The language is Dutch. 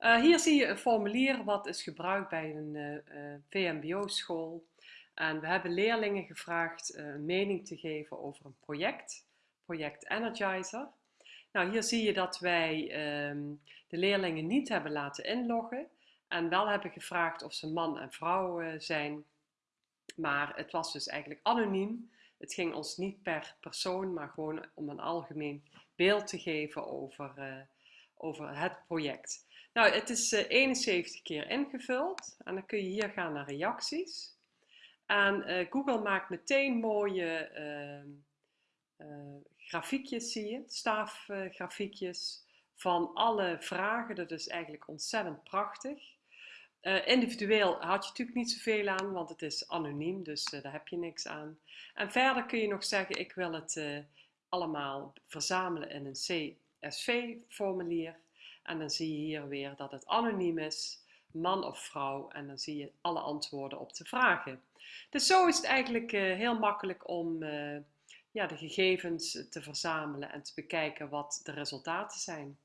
Uh, hier zie je een formulier wat is gebruikt bij een uh, uh, VMBO-school. En we hebben leerlingen gevraagd een mening te geven over een project, project Energizer. Nou, hier zie je dat wij um, de leerlingen niet hebben laten inloggen en wel hebben gevraagd of ze man en vrouw zijn. Maar het was dus eigenlijk anoniem. Het ging ons niet per persoon, maar gewoon om een algemeen beeld te geven over, over het project. Nou, het is 71 eh, keer ingevuld en dan kun je hier gaan naar reacties. En uh, Google maakt meteen mooie uh, grafiekjes, zie je, staafgrafiekjes van alle vragen. Dat is eigenlijk ontzettend prachtig. individueel had je natuurlijk niet zoveel aan, want het is anoniem, dus daar heb je niks aan. En verder kun je nog zeggen, ik wil het allemaal verzamelen in een CSV-formulier. En dan zie je hier weer dat het anoniem is, man of vrouw. En dan zie je alle antwoorden op de vragen. Dus zo is het eigenlijk uh, heel makkelijk om uh, ja, de gegevens te verzamelen en te bekijken wat de resultaten zijn.